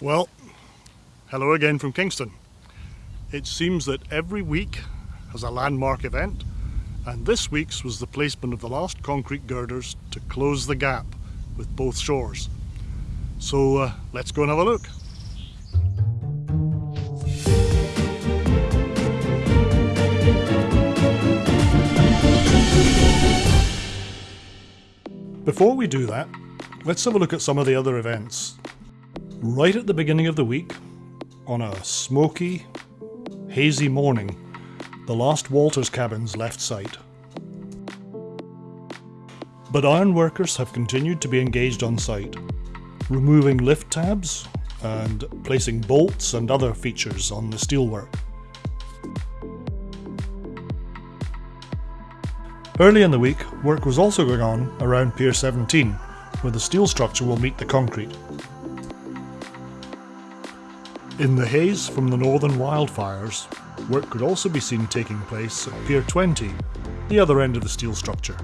Well, hello again from Kingston. It seems that every week has a landmark event, and this week's was the placement of the last concrete girders to close the gap with both shores. So uh, let's go and have a look. Before we do that, let's have a look at some of the other events. Right at the beginning of the week, on a smoky, hazy morning, the last Walters cabins left site. But iron workers have continued to be engaged on site, removing lift tabs and placing bolts and other features on the steelwork. Early in the week, work was also going on around Pier 17, where the steel structure will meet the concrete. In the haze from the northern wildfires, work could also be seen taking place at Pier 20, the other end of the steel structure.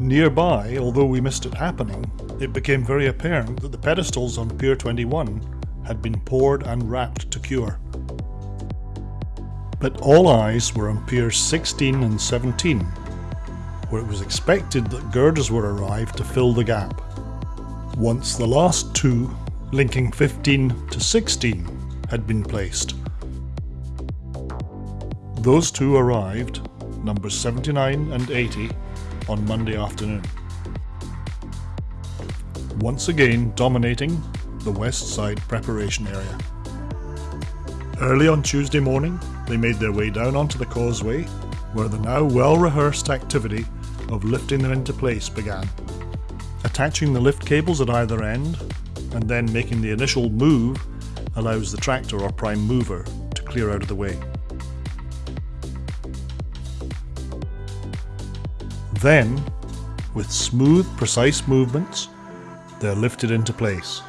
Nearby, although we missed it happening, it became very apparent that the pedestals on Pier 21 had been poured and wrapped to cure. But all eyes were on Piers 16 and 17, where it was expected that girders would arrive to fill the gap. Once the last two linking 15 to 16 had been placed. Those two arrived, numbers 79 and 80, on Monday afternoon. Once again dominating the west side preparation area. Early on Tuesday morning, they made their way down onto the causeway, where the now well-rehearsed activity of lifting them into place began. Attaching the lift cables at either end and then making the initial move allows the tractor or prime mover to clear out of the way. Then, with smooth, precise movements, they're lifted into place.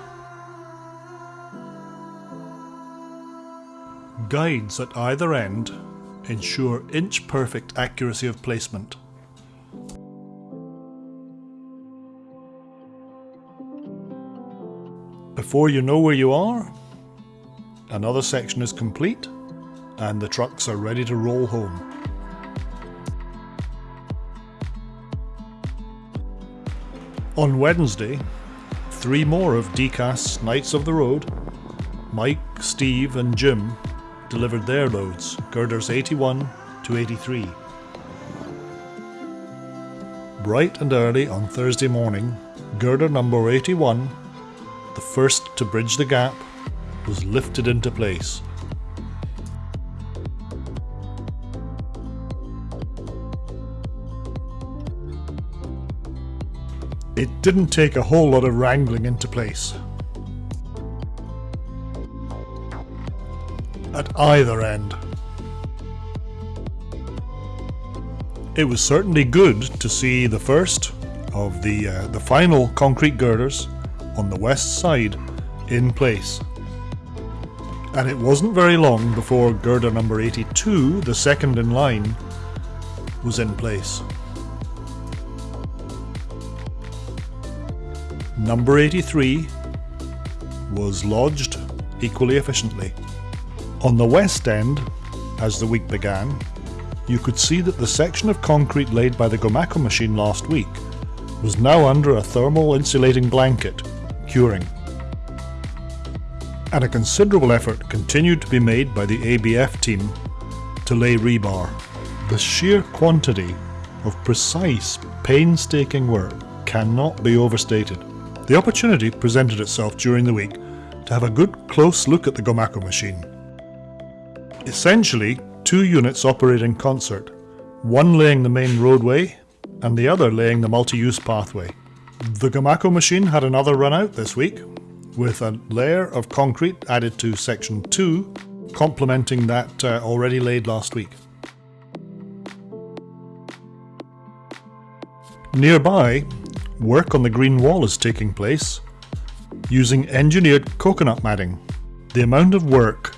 Guides at either end ensure inch-perfect accuracy of placement. Before you know where you are, another section is complete and the trucks are ready to roll home. On Wednesday, three more of Decast's Knights of the Road, Mike, Steve and Jim delivered their loads, girders 81 to 83. Bright and early on Thursday morning, girder number 81 the first to bridge the gap, was lifted into place. It didn't take a whole lot of wrangling into place. At either end. It was certainly good to see the first of the, uh, the final concrete girders on the west side in place. And it wasn't very long before girder number 82, the second in line, was in place. Number 83 was lodged equally efficiently. On the west end, as the week began, you could see that the section of concrete laid by the Gomaco machine last week was now under a thermal insulating blanket And a considerable effort continued to be made by the ABF team to lay rebar. The sheer quantity of precise, painstaking work cannot be overstated. The opportunity presented itself during the week to have a good close look at the Gomaco machine. Essentially, two units operate in concert, one laying the main roadway and the other laying the multi-use pathway. The Gomaco machine had another run out this week, with a layer of concrete added to section 2, complementing that uh, already laid last week. Nearby, work on the green wall is taking place using engineered coconut matting. The amount of work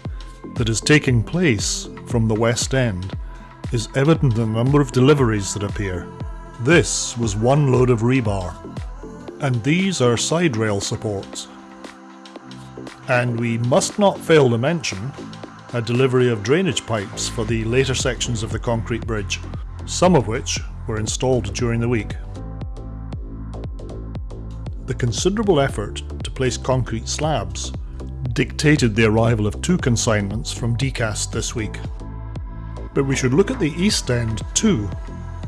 that is taking place from the west end is evident in the number of deliveries that appear. This was one load of rebar and these are side rail supports. And we must not fail to mention a delivery of drainage pipes for the later sections of the concrete bridge, some of which were installed during the week. The considerable effort to place concrete slabs dictated the arrival of two consignments from Decast this week. But we should look at the east end too.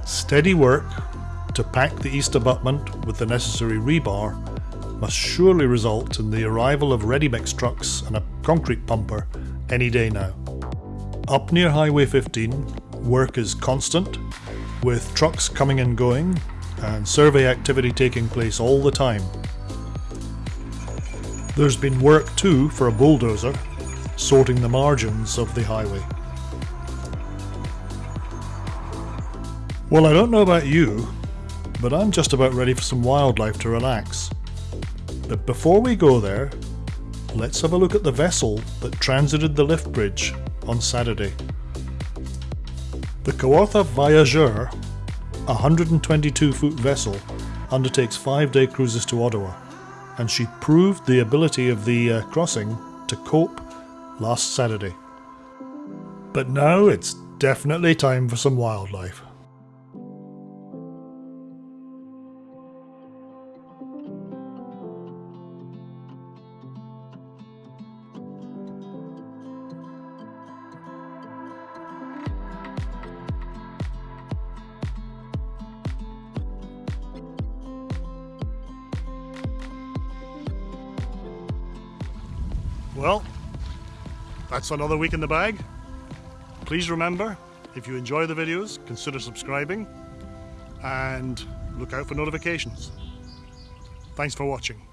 Steady work to pack the east abutment with the necessary rebar must surely result in the arrival of ready mix trucks and a concrete pumper any day now. Up near Highway 15, work is constant, with trucks coming and going and survey activity taking place all the time. There's been work too for a bulldozer, sorting the margins of the highway. Well, I don't know about you, but I'm just about ready for some wildlife to relax. But before we go there, let's have a look at the vessel that transited the lift bridge on Saturday. The Kawartha Voyageur, a 122 foot vessel, undertakes five day cruises to Ottawa, and she proved the ability of the uh, crossing to cope last Saturday. But now it's definitely time for some wildlife. Well, that's another week in the bag. Please remember, if you enjoy the videos, consider subscribing and look out for notifications. Thanks for watching.